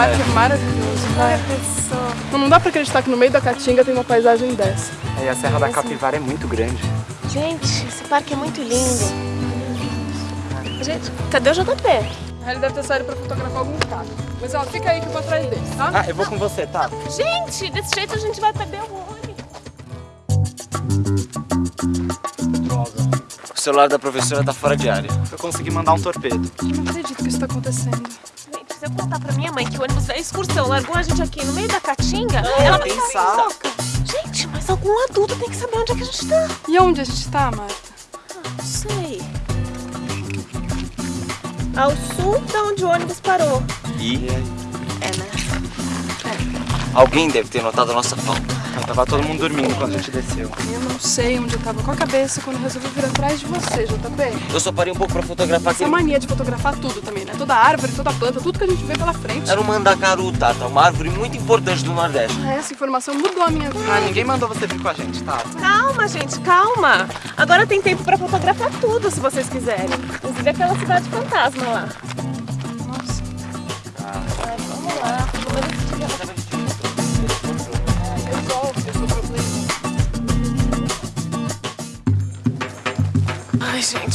parque é, maravilhoso, vai. Não, não dá pra acreditar que no meio da Caatinga tem uma paisagem dessa. É, e a Serra da Capivara é muito grande. Gente, esse parque é muito lindo. Gente, cadê o JP? Ele deve ter saído pra fotografar algum carro. Mas ó, fica aí que eu vou atrás dele, tá? Ah, eu vou com você, tá? Gente, desse jeito a gente vai perder o ônibus. Droga. O celular da professora tá fora de área. Eu consegui mandar um torpedo. Eu não acredito que isso tá acontecendo. Se eu contar pra minha mãe que o ônibus da excursão largou a gente aqui no meio da caatinga, Não, ela vai sal. Gente, mas algum adulto tem que saber onde é que a gente tá. E onde a gente tá, Marta? Não sei. Ao sul da onde o ônibus parou. E É, né? alguém deve ter notado a nossa falta. Então, tava todo mundo dormindo quando a gente desceu. Eu não sei onde eu tava com a cabeça quando eu resolvi vir atrás de você, JP. Eu só parei um pouco pra fotografar Essa aquele... mania de fotografar tudo também, né? Toda árvore, toda planta, tudo que a gente vê pela frente. Era um mandacaru, Tata, uma árvore muito importante do Nordeste. Ah, Essa informação mudou a minha vida. Ah, ninguém mandou você vir com a gente, tá? Calma, gente, calma. Agora tem tempo pra fotografar tudo, se vocês quiserem. Inclusive aquela cidade fantasma lá.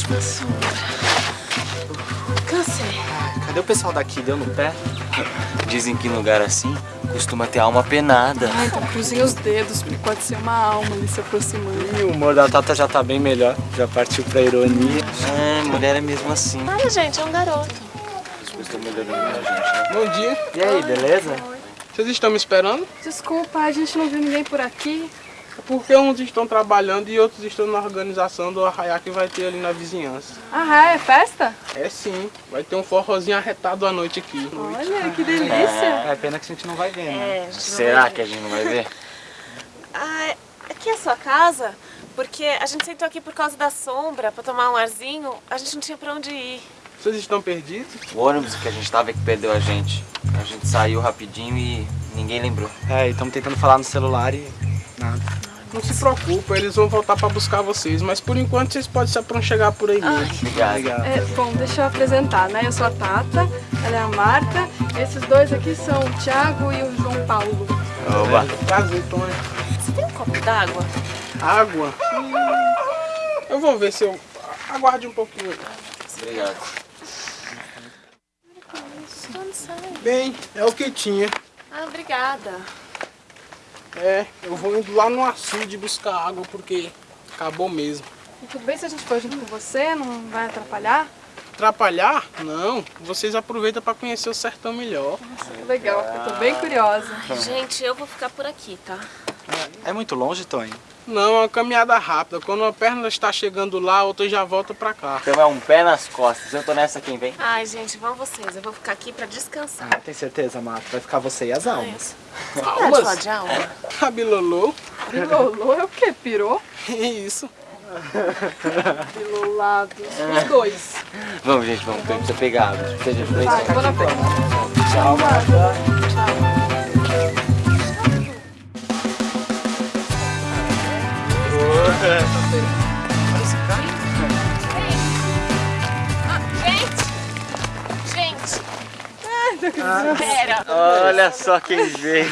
Ai, meu sombra. Cansei. Cadê o pessoal daqui? Deu no pé? Dizem que em lugar assim costuma ter alma penada. Ah, então cruzem os dedos, porque pode ser uma alma ali se aproximando. E o humor da Tata já tá bem melhor. Já partiu pra ironia. É, mulher é mesmo assim. Olha, gente, é um garoto. As coisas estão melhorando pra gente, né? Bom dia. E aí, beleza? Vocês estão me esperando? Desculpa, a gente não viu ninguém por aqui. Porque uns estão trabalhando e outros estão na organização do arraiá que vai ter ali na vizinhança. Ah, é festa? É sim, vai ter um forrozinho arretado à noite aqui. Olha, que delícia. É pena que a gente não vai ver, né? É, a gente não Será que a gente não vai ver? Ah, aqui é a sua casa? Porque a gente sentou aqui por causa da sombra, pra tomar um arzinho. A gente não tinha pra onde ir. Vocês estão perdidos? O ônibus que a gente tava é que perdeu a gente. A gente saiu rapidinho e ninguém lembrou. É, e estamos tentando falar no celular e nada. Não se preocupa, eles vão voltar pra buscar vocês. Mas por enquanto vocês podem se chegar por aí mesmo. Obrigado. Obrigado. É, bom, deixa eu apresentar, né? Eu sou a Tata, ela é a Marta. Esses dois aqui são o Thiago e o João Paulo. Oba. Prazer, Tony. Você tem um copo d'água? Água? Eu vou ver se eu... Aguarde um pouquinho. Obrigado. Bem, é o que tinha. Ah, obrigada. É, eu vou indo lá no açude buscar água porque acabou mesmo. E tudo bem se a gente for junto com você? Não vai atrapalhar? Atrapalhar? Não. Vocês aproveitam para conhecer o sertão melhor. Nossa, que legal, eu tô bem curiosa. Gente, eu vou ficar por aqui, tá? É muito longe, Tony? Não, é uma caminhada rápida. Quando uma perna está chegando lá, a outra já volta para cá. Então é um pé nas costas. Eu tô nessa quem vem. Ai, gente, vão vocês. Eu vou ficar aqui pra descansar. Ah, tem certeza, Marta? Vai ficar você e as almas. Você pode falar de alma? A Bilolô. Bilolô é o quê? Pirou? É isso. Bilolados. Os dois. Vamos, gente, vamos. Precisa pegar. Precisa de. Vai, vou na frente. Tchau, Marta. Gente! Gente! Pera! Olha só quem veio.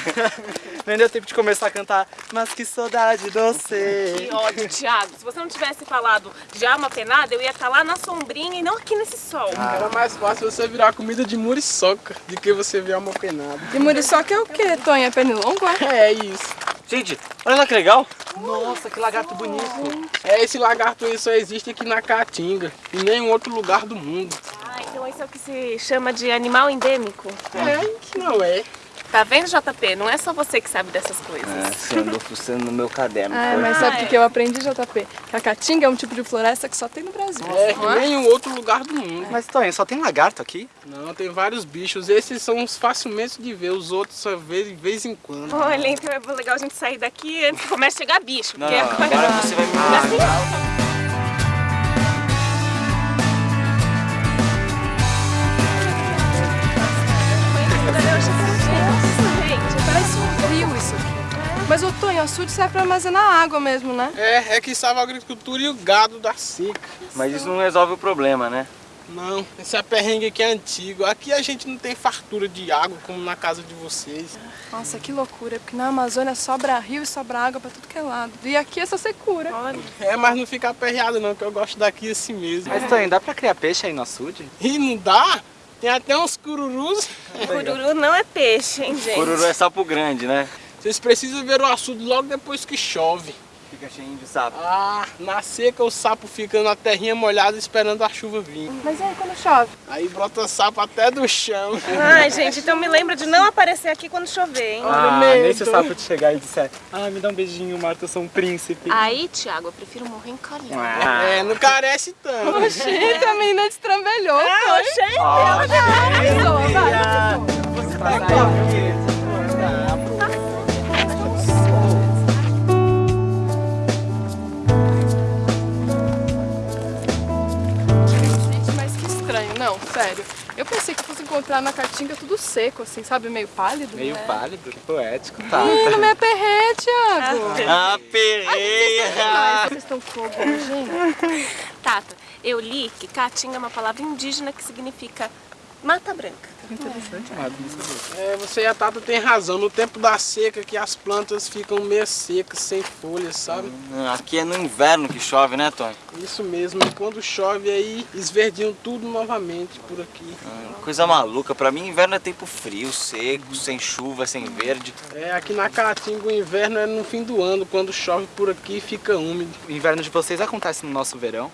Nem deu tempo de começar a cantar. Mas que saudade doce. Que ódio, Thiago. Se você não tivesse falado de alma penada, eu ia estar lá na sombrinha e não aqui nesse sol. Era mais fácil você virar comida de muriçoca do que você virar uma penada. E muriçoca é o quê, Tonha? Pernilongo, é? É isso. Gente, olha lá que legal. Nossa, que lagarto bonito. É, esse lagarto aí só existe aqui na Caatinga. Em nenhum outro lugar do mundo. Ah, então esse é o que se chama de animal endêmico. É, não é. Tá vendo, JP? Não é só você que sabe dessas coisas. É, você andou fuçando no meu caderno. Ah, foi? mas sabe o que eu aprendi, JP? Que a caatinga é um tipo de floresta que só tem no Brasil. É, não em nenhum outro lugar do mundo. Mas, Tony, só tem lagarto aqui? Não, tem vários bichos. Esses são os facilmente de ver, os outros só vê de vez em quando. Olha, então é legal a gente sair daqui antes que comece a chegar bicho. Não, porque não, agora... agora você vai me mostrar. Isso aqui. Mas, ô Tonho, o açude serve pra armazenar água mesmo, né? É, é que salva a agricultura e o gado da seca. Mas isso não resolve o problema, né? Não, esse aperrengue aqui é antigo. Aqui a gente não tem fartura de água como na casa de vocês. Nossa, que loucura, porque na Amazônia sobra rio e sobra água pra tudo que é lado. E aqui é só secura. Olha. É, mas não fica aperreado não, que eu gosto daqui assim mesmo. Mas Tonho, dá pra criar peixe aí no açude? E não dá? Tem até uns cururus. Cururu não é peixe, hein, gente? Cururu é sapo grande, né? Vocês precisam ver o açude logo depois que chove. Fica cheinho de sapo. Ah, na seca o sapo fica na terrinha molhada esperando a chuva vir. Mas e aí quando chove? Aí brota sapo até do chão. Ai, gente, então me lembra de não aparecer aqui quando chover, hein? Ah, nem se o sapo te chegar e disser Ah, me dá um beijinho, Marta, eu sou um príncipe. Aí, Thiago, eu prefiro morrer encalhado. Ah. É, não carece tanto. Gente, a menina destrambelhou. Ah, oxê, Gente, Eu pensei que fosse encontrar na caatinga tudo seco, assim, sabe? Meio pálido. Meio né? pálido, poético, tá. Ih, não me aperrei, Thiago. Ah, perreia! Mas vocês estão fogo, gente. Tata, eu li que caatinga é uma palavra indígena que significa mata branca. Interessante, sabia. É, você e a Tata tem razão. No tempo da seca que as plantas ficam meio secas, sem folhas, sabe? Aqui é no inverno que chove, né, Tony? Isso mesmo. E quando chove aí, esverdiam tudo novamente por aqui. Coisa maluca. Pra mim, inverno é tempo frio, seco, sem chuva, sem verde. É, aqui na Caatinga o inverno é no fim do ano. Quando chove por aqui, fica úmido. O inverno de vocês acontece no nosso verão?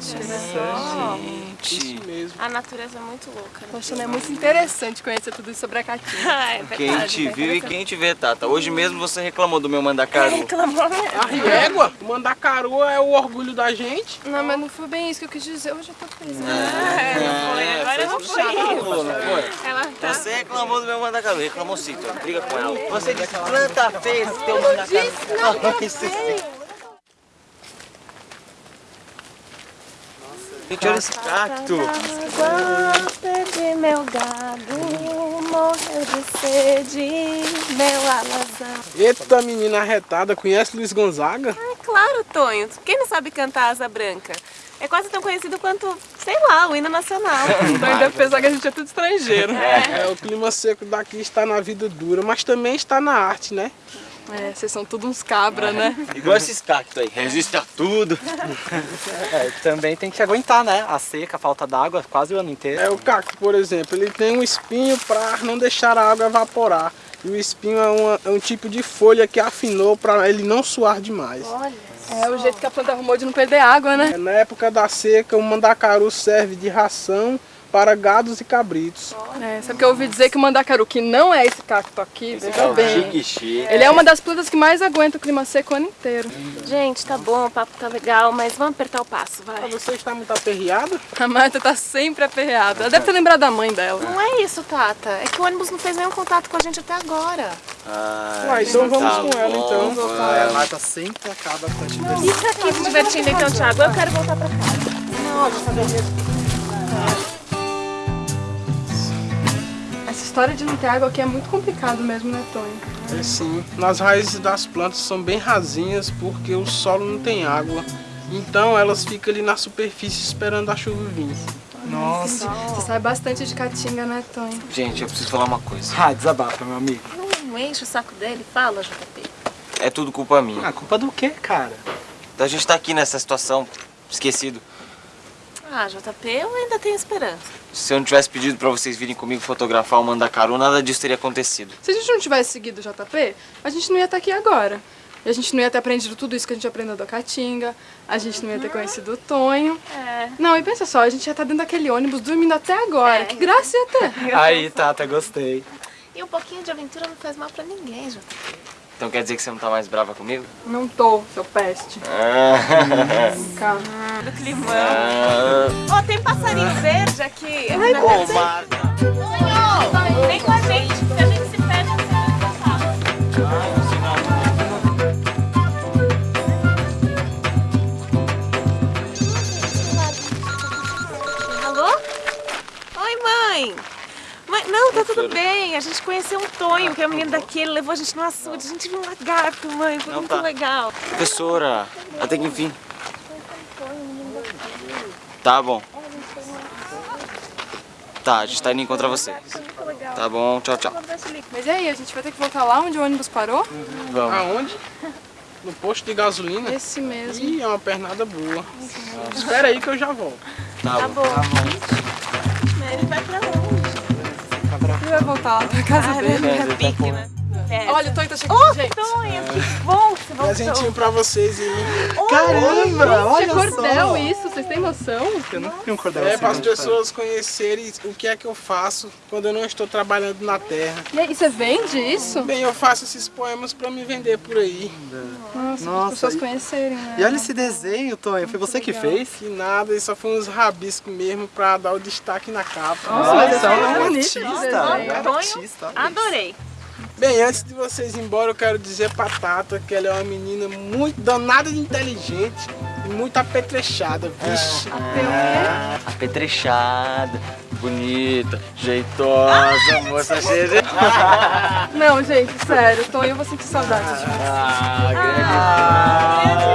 Gente. Isso mesmo. A natureza é muito louca, né? Poxa, é muito interessante conhecer tudo isso sobre a caatinga. Ah, é verdade. Quem te viu e quem te vê, Tata. Hoje mesmo você reclamou do meu mandacaru. Reclamou mesmo. A riégua, o mandacaru é o orgulho da gente. Não, mas não foi bem isso que eu quis dizer. Hoje eu tô pensando. É, não foi. Agora não Você foi. reclamou, não foi? Ela tá... Você reclamou do meu mandacaru. Reclamou sim. Briga com ela. Você disse planta feia esse teu mandacaru. Isso sim. Gente, olha esse cacto. Perdi meu gado, morreu de sede, meu alazão. Eita menina arretada, conhece Luiz Gonzaga? É claro, Tonho. Quem não sabe cantar Asa Branca? É quase tão conhecido quanto, sei lá, o hino nacional. Então ainda pensar que a gente é tudo estrangeiro. É, o clima seco daqui está na vida dura, mas também está na arte, né? É, vocês são tudo uns cabra, né? Igual esses cactos aí. Resiste a tudo. É, também tem que aguentar, né? A seca, a falta d'água, quase o ano inteiro. É o cacto, por exemplo, ele tem um espinho para não deixar a água evaporar. E o espinho é, uma- é um tipo de folha que afinou para ele não suar demais. É o jeito que a planta arrumou de não perder água, né? É, Na época da seca, o mandacaru serve de ração para gados e cabritos. É, sabe que eu ouvi dizer que o mandacaru, que não é esse cacto aqui, veja bem. Chique, chique. Ele é uma das plantas que mais aguenta o clima seco o ano inteiro. Gente, tá bom, o papo tá legal, mas vamos apertar o passo, Ah, vai. Você está muito aperreado? A Marta tá sempre aperreada. Ela deve ter lembrado da mãe dela. Não é isso, Tata. É que o ônibus não fez nenhum contato com a gente até agora. Ai, Uai, então vamos tá com ela, bom, então. vamos. Ah, a Marta sempre acaba com a diversão. Fica aqui se divertindo então, Thiago. Eu quero voltar pra casa. Essa história de não ter água aqui é muito complicado mesmo, né, Tony? É sim. Nas raízes das plantas são bem rasinhas porque o solo não tem água. Então elas ficam ali na superfície esperando a chuva vir. Nossa. Você sabe bastante de caatinga, né, Tony? Gente, eu preciso falar uma coisa. Ah, desabafa, meu amigo. Não enche o saco dele. Fala, JP. É tudo culpa minha. Ah, culpa do quê, cara? Da gente estar aqui nessa situação, esquecido. Ah, JP, eu ainda tenho esperança. Se eu não tivesse pedido pra vocês virem comigo fotografar o mandacaru, nada disso teria acontecido. Se a gente não tivesse seguido o JP, a gente não ia estar aqui agora. E a gente não ia ter aprendido tudo isso que a gente aprendeu da Caatinga, a gente não ia ter conhecido o Tonho. É. Não, e pensa só, a gente ia estar dentro daquele ônibus dormindo até agora. É. Que graça ia ter. Aí, Tata, gostei. E um pouquinho de aventura não faz mal pra ninguém, JP. Então quer dizer que você não tá mais brava comigo? Não tô, seu peste. Calma. Do climão. Ah, Ó, tem passarinho verde aqui. Ô, Marta. Tonho, vem com a gente. Se a gente se perde, você tudo bem. A gente conheceu um Tonho, que é o menino daqui. Ele levou a gente no açude. A gente viu um lagarto, mãe. Foi Não, muito tá. legal. Professora, até que enfim. Tá bom. Tá, a gente tá indo encontrar vocês. Tá bom, tchau, tchau. Mas e aí, a gente vai ter que voltar lá onde o ônibus parou? Vamos. Aonde? No posto de gasolina? Esse mesmo. Ih, é uma pernada boa. Espera aí que eu já volto. Tá bom. Ele vai pra onde? Vai voltar lá pra casa Ah, dele. é pique, né? É. Olha, o Tonho tá chegando, Ô, gente. Tonho, que bom que você voltou. Presentinho pra vocês aí. Caramba, É olha cordel só. isso, vocês têm noção? Eu nunca vi um cordel É assim. para as pessoas conhecerem o que é que eu faço quando eu não estou trabalhando na terra. E aí, você vende isso? Bem, eu faço esses poemas para me vender por aí. Nossa, Nossa, as pessoas e- conhecerem, né? E olha esse desenho, Tonho. Foi você que fez? Que nada, isso só foi uns rabiscos mesmo para dar o destaque na capa. Nossa, mas esse é é um bonito artista, é um artista. Adorei. Bem, antes de vocês ir embora, eu quero dizer pra Tata que ela é uma menina muito danada de inteligente e muito apetrechada, vixe. Ah, apetrechada, bonita, jeitosa, moça cheia de... Não, gente, sério, Tonho, eu vou sentir saudade de você. Ah, grande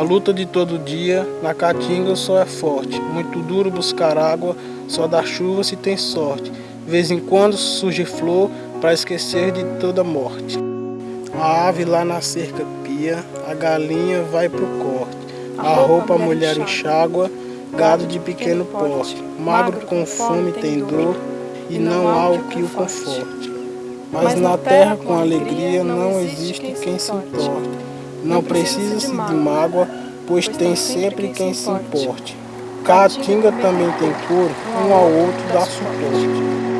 Na luta de todo dia, na caatinga o sol é forte. Muito duro buscar água, só dá chuva se tem sorte. De vez em quando surge flor para esquecer de toda morte. A ave lá na cerca pia, a galinha vai pro corte. A roupa a mulher enxágua, gado de pequeno porte. Magro com fome tem dor e não há o que o conforte. Mas na terra com alegria não existe quem se importe. Não precisa-se de mágoa, pois tem sempre quem se importe. Caatinga também tem cor, um ao outro dá suporte.